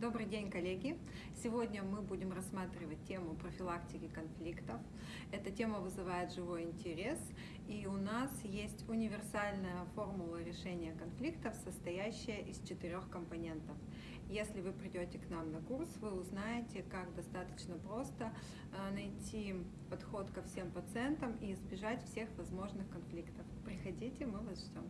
Добрый день, коллеги! Сегодня мы будем рассматривать тему профилактики конфликтов. Эта тема вызывает живой интерес, и у нас есть универсальная формула решения конфликтов, состоящая из четырех компонентов. Если вы придете к нам на курс, вы узнаете, как достаточно просто э, найти подход ко всем пациентам и избежать всех возможных конфликтов. Приходите, мы вас ждем.